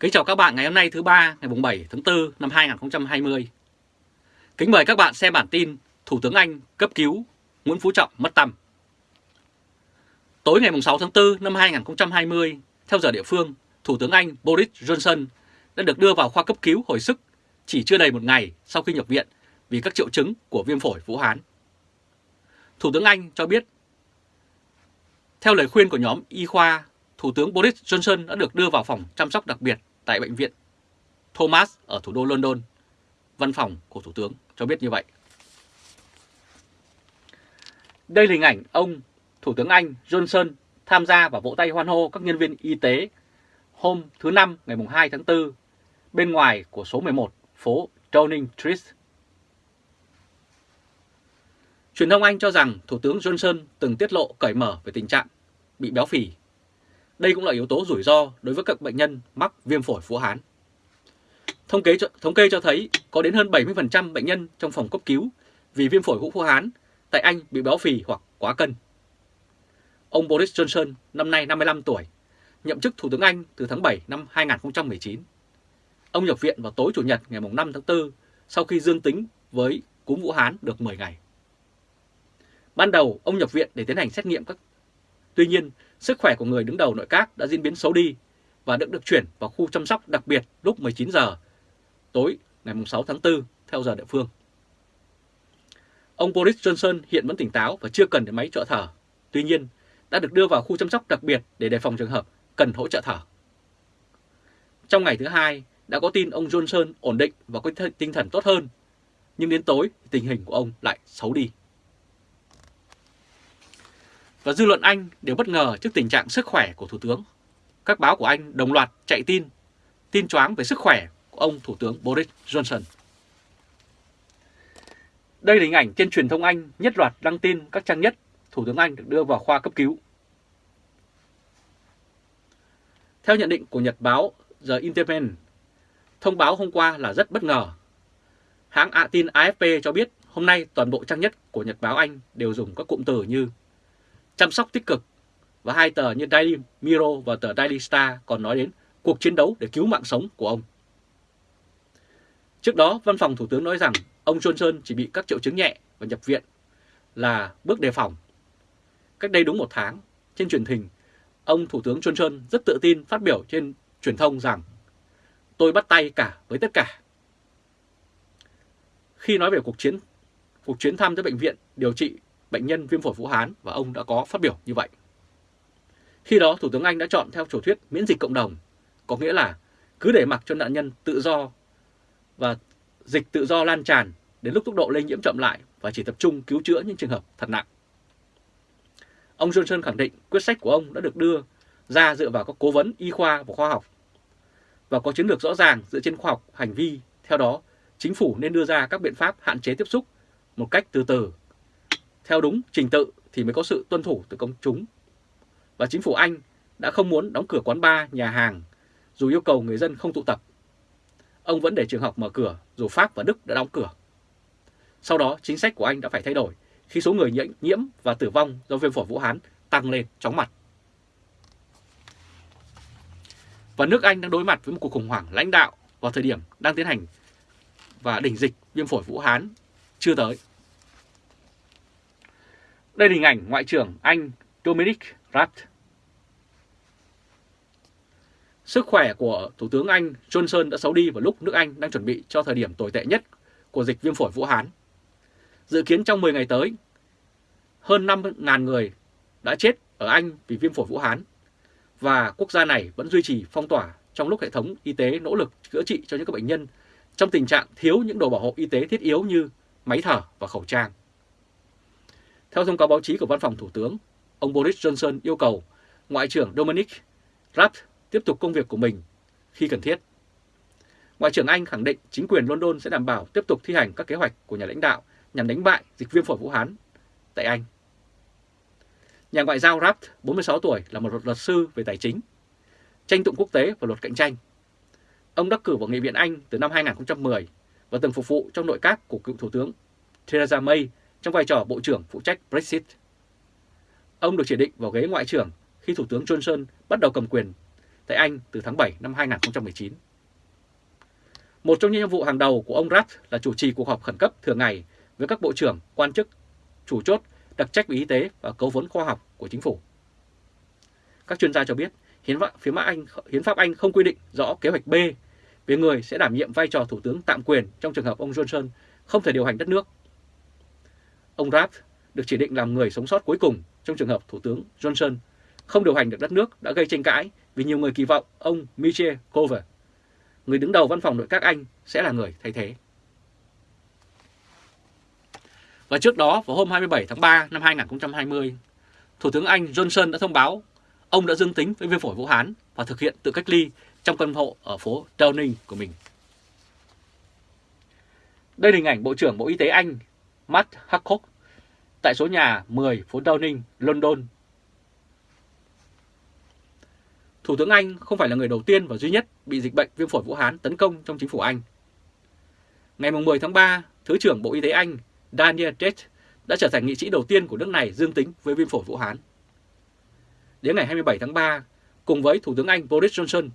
Kính chào các bạn ngày hôm nay thứ ba ngày 7 tháng 4 năm 2020. Kính mời các bạn xem bản tin Thủ tướng Anh cấp cứu Nguyễn Phú Trọng mất tâm. Tối ngày 6 tháng 4 năm 2020, theo giờ địa phương, Thủ tướng Anh Boris Johnson đã được đưa vào khoa cấp cứu hồi sức chỉ chưa đầy một ngày sau khi nhập viện vì các triệu chứng của viêm phổi Vũ Hán. Thủ tướng Anh cho biết, theo lời khuyên của nhóm y khoa Thủ tướng Boris Johnson đã được đưa vào phòng chăm sóc đặc biệt tại bệnh viện Thomas ở thủ đô London. Văn phòng của Thủ tướng cho biết như vậy. Đây là hình ảnh ông, Thủ tướng Anh Johnson tham gia và vỗ tay hoan hô các nhân viên y tế hôm thứ Năm, ngày 2 tháng 4 bên ngoài của số 11 phố Downing Street. Truyền thông Anh cho rằng Thủ tướng Johnson từng tiết lộ cởi mở về tình trạng bị béo phì đây cũng là yếu tố rủi ro đối với các bệnh nhân mắc viêm phổi Vũ Hán. Thống kê cho, thống kê cho thấy có đến hơn 70% bệnh nhân trong phòng cấp cứu vì viêm phổi Vũ Hán tại Anh bị béo phì hoặc quá cân. Ông Boris Johnson năm nay 55 tuổi, nhậm chức Thủ tướng Anh từ tháng 7 năm 2019. Ông nhập viện vào tối Chủ nhật ngày 5 tháng 4 sau khi dương tính với cúm Vũ Hán được 10 ngày. Ban đầu, ông nhập viện để tiến hành xét nghiệm các Tuy nhiên, sức khỏe của người đứng đầu nội các đã diễn biến xấu đi và được được chuyển vào khu chăm sóc đặc biệt lúc 19 giờ tối ngày 6 tháng 4 theo giờ địa phương. Ông Boris Johnson hiện vẫn tỉnh táo và chưa cần đến máy trợ thở. Tuy nhiên, đã được đưa vào khu chăm sóc đặc biệt để đề phòng trường hợp cần hỗ trợ thở. Trong ngày thứ hai, đã có tin ông Johnson ổn định và có tinh thần tốt hơn, nhưng đến tối tình hình của ông lại xấu đi và dư luận Anh đều bất ngờ trước tình trạng sức khỏe của Thủ tướng. Các báo của Anh đồng loạt chạy tin, tin choáng về sức khỏe của ông Thủ tướng Boris Johnson. Đây là hình ảnh trên truyền thông Anh nhất loạt đăng tin các trang nhất Thủ tướng Anh được đưa vào khoa cấp cứu. Theo nhận định của Nhật báo The Independent, thông báo hôm qua là rất bất ngờ. Hãng ạ tin AFP cho biết hôm nay toàn bộ trang nhất của Nhật báo Anh đều dùng các cụm từ như chăm sóc tích cực và hai tờ như Daily Mirror và tờ Daily Star còn nói đến cuộc chiến đấu để cứu mạng sống của ông. Trước đó, văn phòng Thủ tướng nói rằng ông Johnson chỉ bị các triệu chứng nhẹ và nhập viện là bước đề phòng. Cách đây đúng một tháng, trên truyền hình, ông Thủ tướng Johnson rất tự tin phát biểu trên truyền thông rằng tôi bắt tay cả với tất cả. Khi nói về cuộc chiến cuộc chuyến thăm tới bệnh viện điều trị bệnh nhân viêm phổi Vũ Hán và ông đã có phát biểu như vậy. Khi đó Thủ tướng Anh đã chọn theo chủ thuyết miễn dịch cộng đồng, có nghĩa là cứ để mặc cho nạn nhân tự do và dịch tự do lan tràn đến lúc tốc độ lây nhiễm chậm lại và chỉ tập trung cứu chữa những trường hợp thật nặng. Ông Johnson khẳng định quyết sách của ông đã được đưa ra dựa vào các cố vấn y khoa và khoa học và có chiến lược rõ ràng dựa trên khoa học hành vi. Theo đó, chính phủ nên đưa ra các biện pháp hạn chế tiếp xúc một cách từ từ theo đúng trình tự thì mới có sự tuân thủ từ công chúng. Và chính phủ Anh đã không muốn đóng cửa quán bar, nhà hàng, dù yêu cầu người dân không tụ tập. Ông vẫn để trường học mở cửa, dù Pháp và Đức đã đóng cửa. Sau đó, chính sách của Anh đã phải thay đổi khi số người nhiễm và tử vong do viêm phổi Vũ Hán tăng lên chóng mặt. Và nước Anh đang đối mặt với một cuộc khủng hoảng lãnh đạo vào thời điểm đang tiến hành và đỉnh dịch viêm phổi Vũ Hán chưa tới. Đây là hình ảnh Ngoại trưởng Anh Dominic Raab. Sức khỏe của Thủ tướng Anh Johnson đã xấu đi vào lúc nước Anh đang chuẩn bị cho thời điểm tồi tệ nhất của dịch viêm phổi Vũ Hán. Dự kiến trong 10 ngày tới, hơn 5.000 người đã chết ở Anh vì viêm phổi Vũ Hán và quốc gia này vẫn duy trì phong tỏa trong lúc hệ thống y tế nỗ lực chữa trị cho những bệnh nhân trong tình trạng thiếu những đồ bảo hộ y tế thiết yếu như máy thở và khẩu trang. Theo thông cáo báo chí của Văn phòng Thủ tướng, ông Boris Johnson yêu cầu Ngoại trưởng Dominic Raab tiếp tục công việc của mình khi cần thiết. Ngoại trưởng Anh khẳng định chính quyền London sẽ đảm bảo tiếp tục thi hành các kế hoạch của nhà lãnh đạo nhằm đánh bại dịch viêm phổi Vũ Hán tại Anh. Nhà ngoại giao Raab, 46 tuổi, là một luật sư về tài chính, tranh tụng quốc tế và luật cạnh tranh. Ông đắc cử vào Nghị viện Anh từ năm 2010 và từng phục vụ trong nội các của cựu Thủ tướng Theresa May trong vai trò Bộ trưởng phụ trách Brexit. Ông được chỉ định vào ghế Ngoại trưởng khi Thủ tướng Johnson bắt đầu cầm quyền tại Anh từ tháng 7 năm 2019. Một trong những nhiệm vụ hàng đầu của ông Rath là chủ trì cuộc họp khẩn cấp thường ngày với các bộ trưởng, quan chức, chủ chốt, đặc trách về y tế và cấu vấn khoa học của chính phủ. Các chuyên gia cho biết, hiến pháp, phía Anh, hiến pháp Anh không quy định rõ kế hoạch B về người sẽ đảm nhiệm vai trò thủ tướng tạm quyền trong trường hợp ông Johnson không thể điều hành đất nước. Ông Rath được chỉ định làm người sống sót cuối cùng trong trường hợp Thủ tướng Johnson không điều hành được đất nước đã gây tranh cãi vì nhiều người kỳ vọng ông Michel Cover, người đứng đầu văn phòng nội các Anh, sẽ là người thay thế. Và trước đó, vào hôm 27 tháng 3 năm 2020, Thủ tướng Anh Johnson đã thông báo ông đã dương tính với viêm phổi Vũ Hán và thực hiện tự cách ly trong căn hộ ở phố Downing của mình. Đây là hình ảnh Bộ trưởng Bộ Y tế Anh Matt Hancock tại số nhà 10 phố Downing, London. Thủ tướng Anh không phải là người đầu tiên và duy nhất bị dịch bệnh viêm phổi Vũ Hán tấn công trong chính phủ Anh. Ngày 10 tháng 3, Thứ trưởng Bộ Y tế Anh Daniel Tate đã trở thành nghị sĩ đầu tiên của nước này dương tính với viêm phổi Vũ Hán. Đến ngày 27 tháng 3, cùng với Thủ tướng Anh Boris Johnson,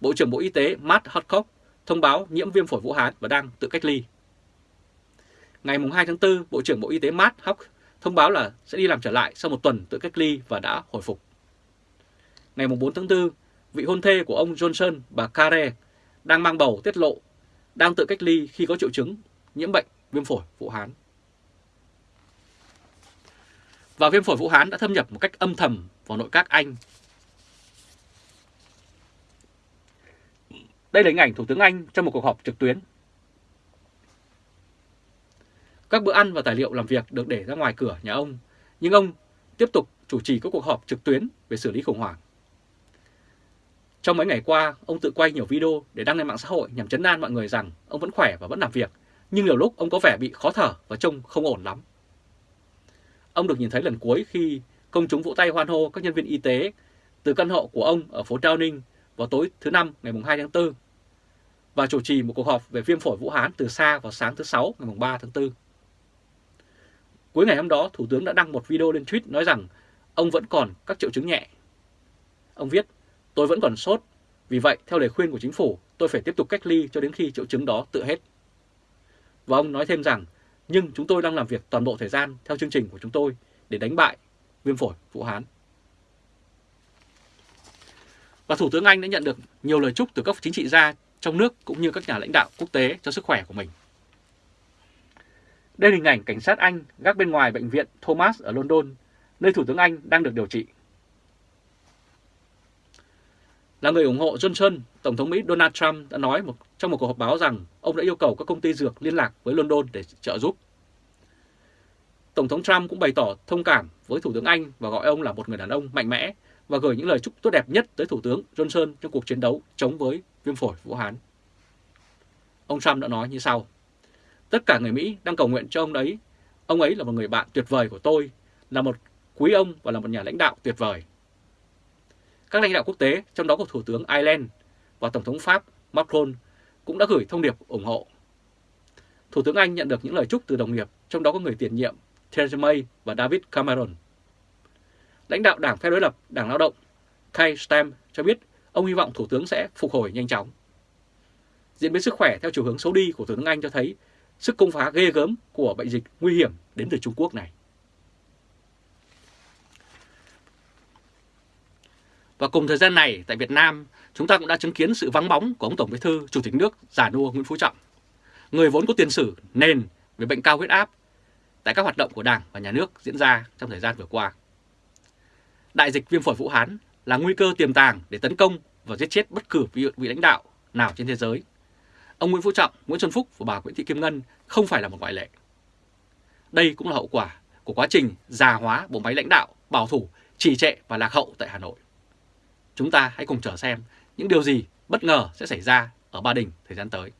Bộ trưởng Bộ Y tế Matt Hancock thông báo nhiễm viêm phổi Vũ Hán và đang tự cách ly. Ngày 2 tháng 4, Bộ trưởng Bộ Y tế Matt Hancock thông báo là sẽ đi làm trở lại sau một tuần tự cách ly và đã hồi phục. Ngày 4 tháng 4, vị hôn thê của ông Johnson, bà Care, đang mang bầu tiết lộ đang tự cách ly khi có triệu chứng nhiễm bệnh viêm phổi Vũ Hán. Và viêm phổi Vũ Hán đã thâm nhập một cách âm thầm vào nội các Anh. Đây là hình ảnh Thủ tướng Anh trong một cuộc họp trực tuyến. Các bữa ăn và tài liệu làm việc được để ra ngoài cửa nhà ông, nhưng ông tiếp tục chủ trì các cuộc họp trực tuyến về xử lý khủng hoảng. Trong mấy ngày qua, ông tự quay nhiều video để đăng lên mạng xã hội nhằm chấn an mọi người rằng ông vẫn khỏe và vẫn làm việc, nhưng nhiều lúc ông có vẻ bị khó thở và trông không ổn lắm. Ông được nhìn thấy lần cuối khi công chúng vỗ tay hoan hô các nhân viên y tế từ căn hộ của ông ở phố Downing vào tối thứ Năm ngày 2 tháng 4 và chủ trì một cuộc họp về viêm phổi Vũ Hán từ xa vào sáng thứ Sáu ngày 3 tháng 4. Cuối ngày hôm đó, Thủ tướng đã đăng một video lên tweet nói rằng ông vẫn còn các triệu chứng nhẹ. Ông viết, tôi vẫn còn sốt, vì vậy theo lời khuyên của chính phủ, tôi phải tiếp tục cách ly cho đến khi triệu chứng đó tự hết. Và ông nói thêm rằng, nhưng chúng tôi đang làm việc toàn bộ thời gian theo chương trình của chúng tôi để đánh bại viêm phổi Vũ Hán. Và Thủ tướng Anh đã nhận được nhiều lời chúc từ các chính trị gia trong nước cũng như các nhà lãnh đạo quốc tế cho sức khỏe của mình. Đây là hình ảnh cảnh sát Anh gác bên ngoài bệnh viện Thomas ở London, nơi Thủ tướng Anh đang được điều trị. Là người ủng hộ Johnson, Tổng thống Mỹ Donald Trump đã nói một, trong một cuộc họp báo rằng ông đã yêu cầu các công ty dược liên lạc với London để trợ giúp. Tổng thống Trump cũng bày tỏ thông cảm với Thủ tướng Anh và gọi ông là một người đàn ông mạnh mẽ và gửi những lời chúc tốt đẹp nhất tới Thủ tướng Johnson trong cuộc chiến đấu chống với viêm phổi Vũ Hán. Ông Trump đã nói như sau. Tất cả người Mỹ đang cầu nguyện cho ông ấy. Ông ấy là một người bạn tuyệt vời của tôi, là một quý ông và là một nhà lãnh đạo tuyệt vời. Các lãnh đạo quốc tế, trong đó có Thủ tướng Ireland và Tổng thống Pháp Macron cũng đã gửi thông điệp ủng hộ. Thủ tướng Anh nhận được những lời chúc từ đồng nghiệp, trong đó có người tiền nhiệm Theresa May và David Cameron. Lãnh đạo Đảng Phe đối lập Đảng Lao động Keir Starmer cho biết ông hy vọng Thủ tướng sẽ phục hồi nhanh chóng. Diễn biến sức khỏe theo chiều hướng xấu đi của Thủ tướng Anh cho thấy sức công phá ghê gớm của bệnh dịch nguy hiểm đến từ Trung Quốc này. Và cùng thời gian này tại Việt Nam, chúng ta cũng đã chứng kiến sự vắng bóng của ông Tổng Bí thư Chủ tịch nước già nua Nguyễn Phú Trọng, người vốn có tiền sử nền về bệnh cao huyết áp tại các hoạt động của Đảng và Nhà nước diễn ra trong thời gian vừa qua. Đại dịch viêm phổi Vũ Hán là nguy cơ tiềm tàng để tấn công và giết chết bất cứ vị, vị lãnh đạo nào trên thế giới. Ông Nguyễn Phú Trọng, Nguyễn Xuân Phúc và bà Nguyễn Thị Kim Ngân không phải là một ngoại lệ. Đây cũng là hậu quả của quá trình già hóa bộ máy lãnh đạo bảo thủ, trì trệ và lạc hậu tại Hà Nội. Chúng ta hãy cùng chờ xem những điều gì bất ngờ sẽ xảy ra ở Ba Đình thời gian tới.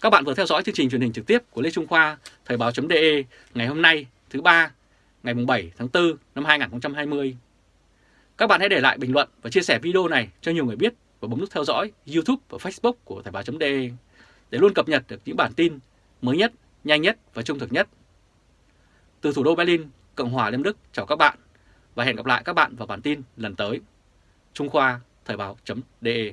Các bạn vừa theo dõi chương trình truyền hình trực tiếp của Lê Trung Khoa, Thời báo.de ngày hôm nay thứ ba ngày 7 tháng 4 năm 2020. Các bạn hãy để lại bình luận và chia sẻ video này cho nhiều người biết và bấm nút theo dõi YouTube và Facebook của Thời báo.de để luôn cập nhật được những bản tin mới nhất, nhanh nhất và trung thực nhất. Từ thủ đô Berlin, Cộng hòa Liên Đức chào các bạn và hẹn gặp lại các bạn vào bản tin lần tới. Trung Khoa, Thời báo.de